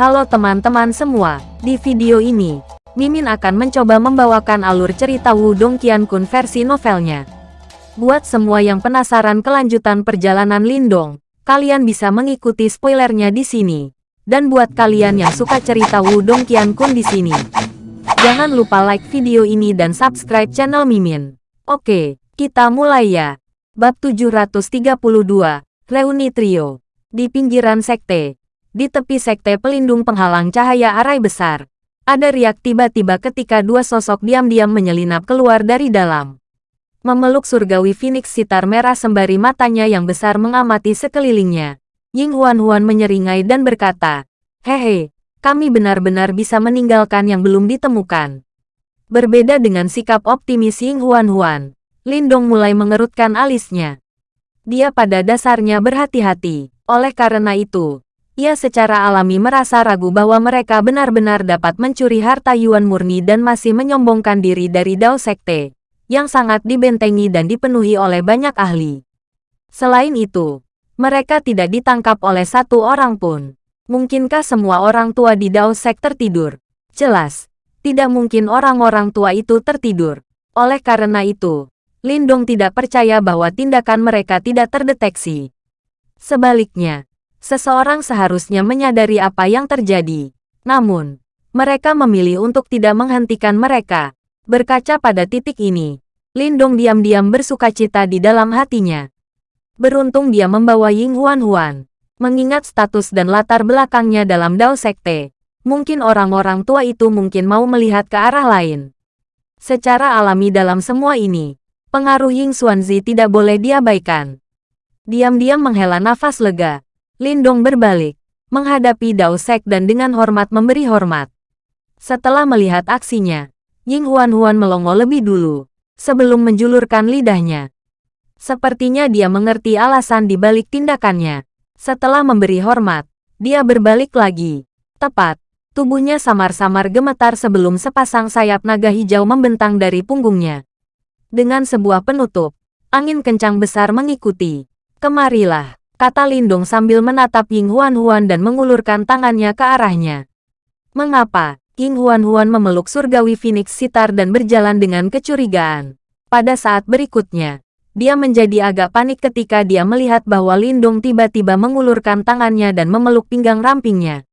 Halo teman-teman semua, di video ini, Mimin akan mencoba membawakan alur cerita Wudong Qiankun versi novelnya. Buat semua yang penasaran kelanjutan perjalanan Lindong, kalian bisa mengikuti spoilernya di sini. Dan buat kalian yang suka cerita Wudong Qiankun di sini, jangan lupa like video ini dan subscribe channel Mimin. Oke, kita mulai ya. Bab 732, Reuni Trio. Di pinggiran sekte, di tepi sekte pelindung penghalang cahaya arai besar, ada riak tiba-tiba ketika dua sosok diam-diam menyelinap keluar dari dalam. Memeluk surgawi Phoenix sitar merah sembari matanya yang besar mengamati sekelilingnya. Ying Huan-Huan menyeringai dan berkata, Hehe, kami benar-benar bisa meninggalkan yang belum ditemukan. Berbeda dengan sikap optimis Ying Huan-Huan, Lindong mulai mengerutkan alisnya. Dia pada dasarnya berhati-hati, oleh karena itu, ia secara alami merasa ragu bahwa mereka benar-benar dapat mencuri harta Yuan murni dan masih menyombongkan diri dari Dao Sekte, yang sangat dibentengi dan dipenuhi oleh banyak ahli. Selain itu, mereka tidak ditangkap oleh satu orang pun. Mungkinkah semua orang tua di Dao Sek tertidur? Jelas, tidak mungkin orang-orang tua itu tertidur. Oleh karena itu, Lindong tidak percaya bahwa tindakan mereka tidak terdeteksi. Sebaliknya, Seseorang seharusnya menyadari apa yang terjadi. Namun, mereka memilih untuk tidak menghentikan mereka. Berkaca pada titik ini, Lindong diam-diam bersuka cita di dalam hatinya. Beruntung dia membawa Ying Huan-Huan. Mengingat status dan latar belakangnya dalam Dao Sekte, mungkin orang-orang tua itu mungkin mau melihat ke arah lain. Secara alami dalam semua ini, pengaruh Ying Xuanzi tidak boleh diabaikan. Diam-diam menghela nafas lega, Lindong berbalik, menghadapi Dao Sek dan dengan hormat memberi hormat. Setelah melihat aksinya, Ying Huan-Huan melongo lebih dulu, sebelum menjulurkan lidahnya. Sepertinya dia mengerti alasan di balik tindakannya. Setelah memberi hormat, dia berbalik lagi. Tepat, tubuhnya samar-samar gemetar sebelum sepasang sayap naga hijau membentang dari punggungnya. Dengan sebuah penutup, angin kencang besar mengikuti. Kemarilah kata Lindong sambil menatap Ying Huan-Huan dan mengulurkan tangannya ke arahnya. Mengapa? Ying Huan-Huan memeluk surgawi Phoenix Sitar dan berjalan dengan kecurigaan. Pada saat berikutnya, dia menjadi agak panik ketika dia melihat bahwa Lindong tiba-tiba mengulurkan tangannya dan memeluk pinggang rampingnya.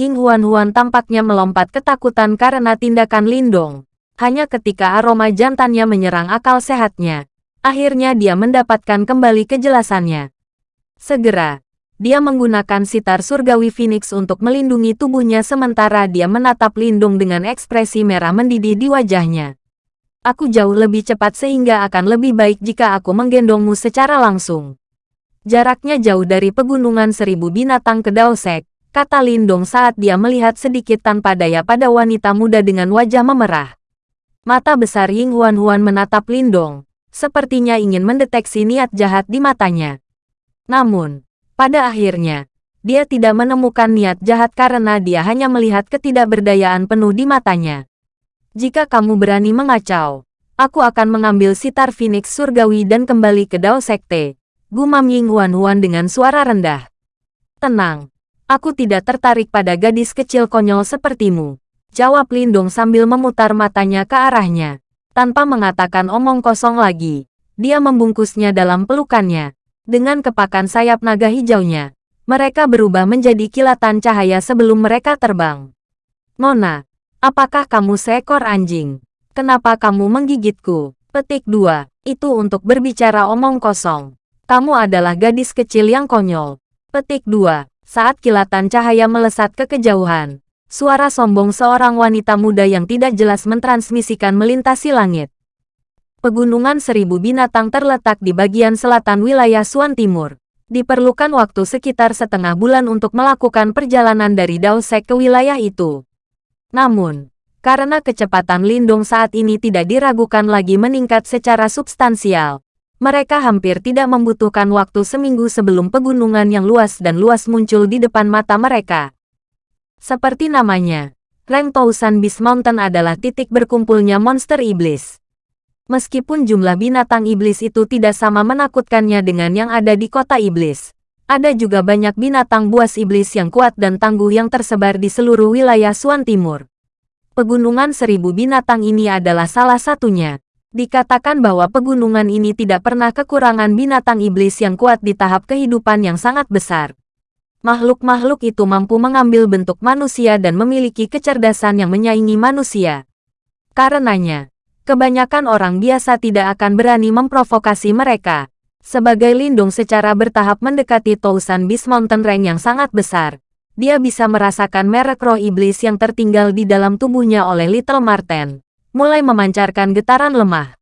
Ying Huan-Huan tampaknya melompat ketakutan karena tindakan Lindong. Hanya ketika aroma jantannya menyerang akal sehatnya, akhirnya dia mendapatkan kembali kejelasannya. Segera, dia menggunakan sitar surgawi Phoenix untuk melindungi tubuhnya sementara dia menatap Lindung dengan ekspresi merah mendidih di wajahnya. Aku jauh lebih cepat sehingga akan lebih baik jika aku menggendongmu secara langsung. Jaraknya jauh dari pegunungan seribu binatang ke Daosek, kata Lindong saat dia melihat sedikit tanpa daya pada wanita muda dengan wajah memerah. Mata besar Ying Huan Huan menatap Lindong, sepertinya ingin mendeteksi niat jahat di matanya. Namun, pada akhirnya, dia tidak menemukan niat jahat karena dia hanya melihat ketidakberdayaan penuh di matanya. Jika kamu berani mengacau, aku akan mengambil sitar Phoenix Surgawi dan kembali ke Dao Sekte. Gumam Ying Huan Huan dengan suara rendah. Tenang, aku tidak tertarik pada gadis kecil konyol sepertimu. Jawab Lindong sambil memutar matanya ke arahnya. Tanpa mengatakan omong kosong lagi, dia membungkusnya dalam pelukannya. Dengan kepakan sayap naga hijaunya, mereka berubah menjadi kilatan cahaya sebelum mereka terbang. Nona, apakah kamu seekor anjing? Kenapa kamu menggigitku? Petik 2. Itu untuk berbicara omong kosong. Kamu adalah gadis kecil yang konyol. Petik 2. Saat kilatan cahaya melesat ke kejauhan, suara sombong seorang wanita muda yang tidak jelas mentransmisikan melintasi langit. Pegunungan Seribu Binatang terletak di bagian selatan wilayah Suan Timur. Diperlukan waktu sekitar setengah bulan untuk melakukan perjalanan dari Daosek ke wilayah itu. Namun, karena kecepatan Lindung saat ini tidak diragukan lagi meningkat secara substansial, mereka hampir tidak membutuhkan waktu seminggu sebelum pegunungan yang luas dan luas muncul di depan mata mereka. Seperti namanya, Reng Tousan Beast Mountain adalah titik berkumpulnya monster iblis. Meskipun jumlah binatang iblis itu tidak sama menakutkannya dengan yang ada di kota iblis, Ada juga banyak binatang buas iblis yang kuat dan tangguh yang tersebar di seluruh wilayah Suan Timur. Pegunungan seribu binatang ini adalah salah satunya. Dikatakan bahwa pegunungan ini tidak pernah kekurangan binatang iblis yang kuat di tahap kehidupan yang sangat besar. Makhluk-makhluk itu mampu mengambil bentuk manusia dan memiliki kecerdasan yang menyaingi manusia. Karenanya, kebanyakan orang biasa tidak akan berani memprovokasi mereka. Sebagai lindung secara bertahap mendekati Tousan Beast Mountain Range yang sangat besar, dia bisa merasakan merek roh iblis yang tertinggal di dalam tubuhnya oleh Little Marten, mulai memancarkan getaran lemah.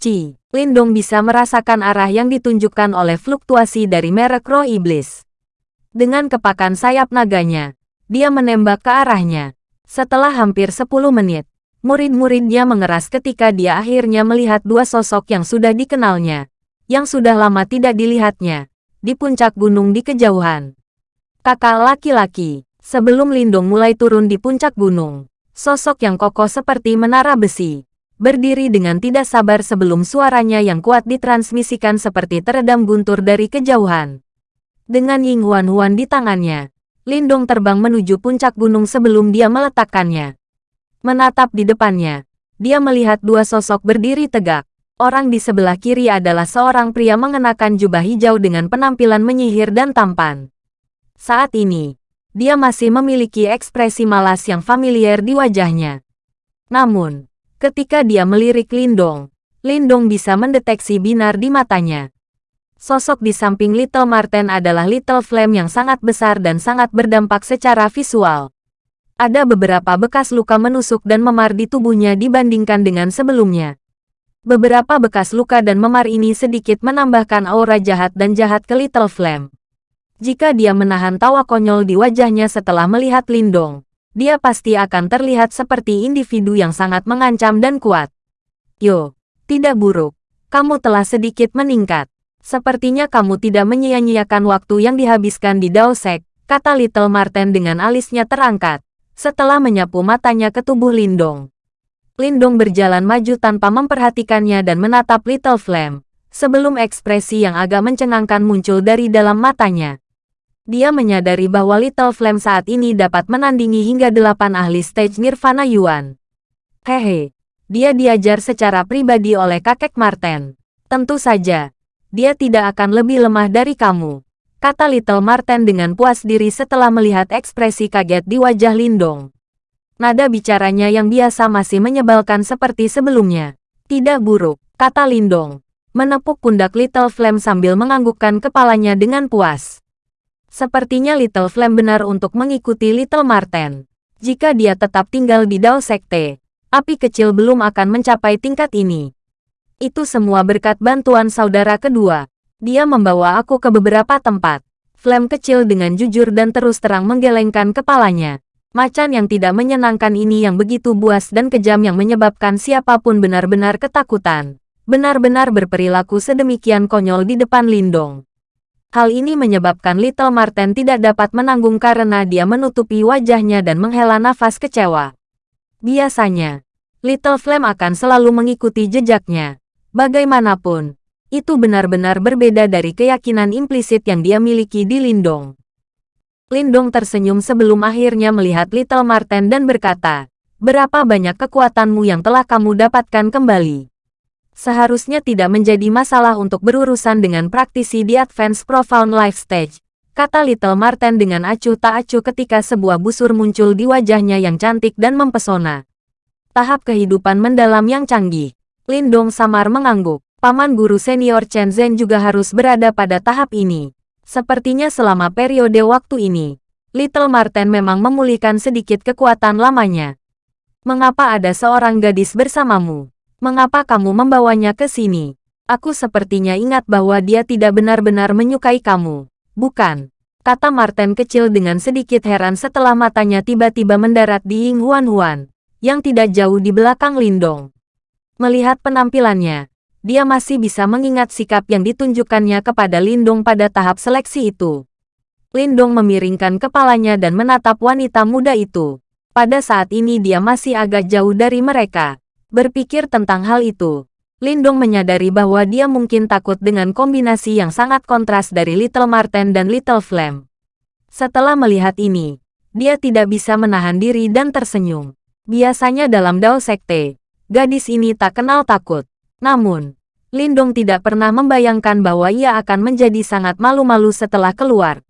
Ci, Lindong bisa merasakan arah yang ditunjukkan oleh fluktuasi dari merek roh iblis. Dengan kepakan sayap naganya, dia menembak ke arahnya. Setelah hampir 10 menit, murid-muridnya mengeras ketika dia akhirnya melihat dua sosok yang sudah dikenalnya yang sudah lama tidak dilihatnya, di puncak gunung di kejauhan. Kakak laki-laki, sebelum Lindung mulai turun di puncak gunung, sosok yang kokoh seperti menara besi, berdiri dengan tidak sabar sebelum suaranya yang kuat ditransmisikan seperti teredam guntur dari kejauhan. Dengan Ying Huan Huan di tangannya, Lindong terbang menuju puncak gunung sebelum dia meletakkannya. Menatap di depannya, dia melihat dua sosok berdiri tegak, Orang di sebelah kiri adalah seorang pria mengenakan jubah hijau dengan penampilan menyihir dan tampan. Saat ini, dia masih memiliki ekspresi malas yang familiar di wajahnya. Namun, ketika dia melirik Lindong, Lindong bisa mendeteksi binar di matanya. Sosok di samping Little Marten adalah Little Flame yang sangat besar dan sangat berdampak secara visual. Ada beberapa bekas luka menusuk dan memar di tubuhnya dibandingkan dengan sebelumnya. Beberapa bekas luka dan memar ini sedikit menambahkan aura jahat dan jahat ke Little Flame. Jika dia menahan tawa konyol di wajahnya setelah melihat Lindong, dia pasti akan terlihat seperti individu yang sangat mengancam dan kuat. Yo, tidak buruk. Kamu telah sedikit meningkat. Sepertinya kamu tidak menyia-nyiakan waktu yang dihabiskan di Daosek, kata Little Marten dengan alisnya terangkat, setelah menyapu matanya ke tubuh Lindong. Lindong berjalan maju tanpa memperhatikannya dan menatap Little Flame, sebelum ekspresi yang agak mencengangkan muncul dari dalam matanya. Dia menyadari bahwa Little Flame saat ini dapat menandingi hingga delapan ahli stage Nirvana Yuan. Hehe, dia diajar secara pribadi oleh kakek Marten. Tentu saja, dia tidak akan lebih lemah dari kamu, kata Little Marten dengan puas diri setelah melihat ekspresi kaget di wajah Lindong. Nada bicaranya yang biasa masih menyebalkan seperti sebelumnya. Tidak buruk, kata Lindong. Menepuk pundak Little Flame sambil menganggukkan kepalanya dengan puas. Sepertinya Little Flame benar untuk mengikuti Little Marten. Jika dia tetap tinggal di Dao Sekte, api kecil belum akan mencapai tingkat ini. Itu semua berkat bantuan saudara kedua. Dia membawa aku ke beberapa tempat. Flame kecil dengan jujur dan terus terang menggelengkan kepalanya. Macan yang tidak menyenangkan ini yang begitu buas dan kejam yang menyebabkan siapa pun benar-benar ketakutan. Benar-benar berperilaku sedemikian konyol di depan Lindong. Hal ini menyebabkan Little Marten tidak dapat menanggung karena dia menutupi wajahnya dan menghela nafas kecewa. Biasanya, Little Flame akan selalu mengikuti jejaknya. Bagaimanapun, itu benar-benar berbeda dari keyakinan implisit yang dia miliki di Lindong. Lindong tersenyum sebelum akhirnya melihat Little Marten dan berkata, Berapa banyak kekuatanmu yang telah kamu dapatkan kembali? Seharusnya tidak menjadi masalah untuk berurusan dengan praktisi di Advanced Profound Life Stage, kata Little Marten dengan acuh tak acuh ketika sebuah busur muncul di wajahnya yang cantik dan mempesona. Tahap kehidupan mendalam yang canggih. Lindong samar mengangguk. Paman guru senior Chen Zhen juga harus berada pada tahap ini. Sepertinya selama periode waktu ini, Little Marten memang memulihkan sedikit kekuatan lamanya. Mengapa ada seorang gadis bersamamu? Mengapa kamu membawanya ke sini? Aku sepertinya ingat bahwa dia tidak benar-benar menyukai kamu. Bukan? Kata Marten kecil dengan sedikit heran setelah matanya tiba-tiba mendarat di Ying Huan Huan, yang tidak jauh di belakang Lindong. Melihat penampilannya, dia masih bisa mengingat sikap yang ditunjukkannya kepada Lindong pada tahap seleksi itu. Lindong memiringkan kepalanya dan menatap wanita muda itu. Pada saat ini dia masih agak jauh dari mereka. Berpikir tentang hal itu, Lindong menyadari bahwa dia mungkin takut dengan kombinasi yang sangat kontras dari Little Marten dan Little Flame. Setelah melihat ini, dia tidak bisa menahan diri dan tersenyum. Biasanya dalam Dao Sekte, gadis ini tak kenal takut. Namun, Lindong tidak pernah membayangkan bahwa ia akan menjadi sangat malu-malu setelah keluar.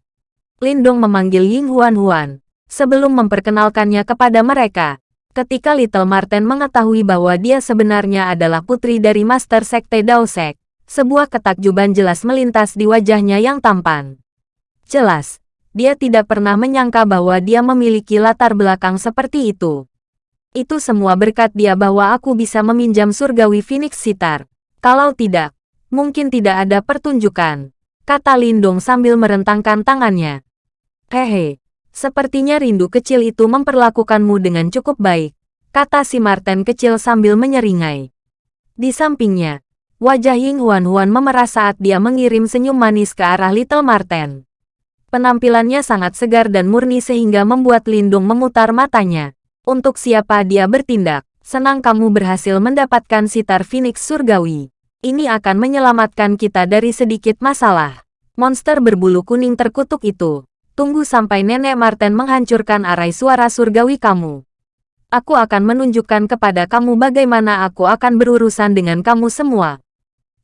Lindong memanggil Ying Huan Huan, sebelum memperkenalkannya kepada mereka. Ketika Little Marten mengetahui bahwa dia sebenarnya adalah putri dari Master Sekte Daosek, sebuah ketakjuban jelas melintas di wajahnya yang tampan. Jelas, dia tidak pernah menyangka bahwa dia memiliki latar belakang seperti itu. Itu semua berkat dia bahwa aku bisa meminjam surgawi Phoenix Sitar. Kalau tidak, mungkin tidak ada pertunjukan, kata Lindong sambil merentangkan tangannya. Hehe, Sepertinya rindu kecil itu memperlakukanmu dengan cukup baik, kata si Marten kecil sambil menyeringai. Di sampingnya, wajah Ying Huan Huan memerah saat dia mengirim senyum manis ke arah Little Marten. Penampilannya sangat segar dan murni sehingga membuat Lindung memutar matanya. Untuk siapa dia bertindak, senang kamu berhasil mendapatkan sitar Phoenix Surgawi. Ini akan menyelamatkan kita dari sedikit masalah. Monster berbulu kuning terkutuk itu Tunggu sampai Nenek Marten menghancurkan arai suara surgawi kamu. Aku akan menunjukkan kepada kamu bagaimana aku akan berurusan dengan kamu semua.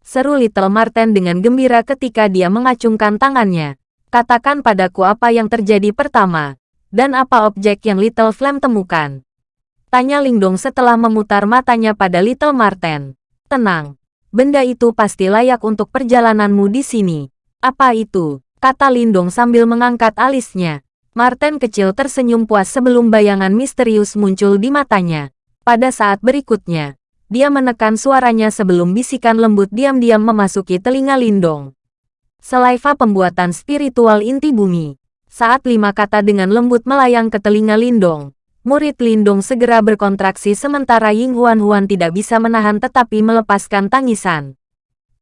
Seru Little Marten dengan gembira ketika dia mengacungkan tangannya. Katakan padaku apa yang terjadi pertama, dan apa objek yang Little Flame temukan. Tanya Lingdong setelah memutar matanya pada Little Marten. Tenang, benda itu pasti layak untuk perjalananmu di sini. Apa itu? kata Lindong sambil mengangkat alisnya. Martin kecil tersenyum puas sebelum bayangan misterius muncul di matanya. Pada saat berikutnya, dia menekan suaranya sebelum bisikan lembut diam-diam memasuki telinga Lindong. Selaiva pembuatan spiritual inti bumi. Saat lima kata dengan lembut melayang ke telinga Lindong, murid Lindong segera berkontraksi sementara Ying Huan Huan tidak bisa menahan tetapi melepaskan tangisan.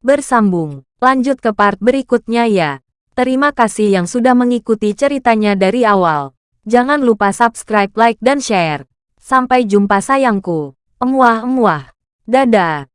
Bersambung, lanjut ke part berikutnya ya. Terima kasih yang sudah mengikuti ceritanya dari awal. Jangan lupa subscribe, like, dan share. Sampai jumpa sayangku. Emuah-emuah. Dadah.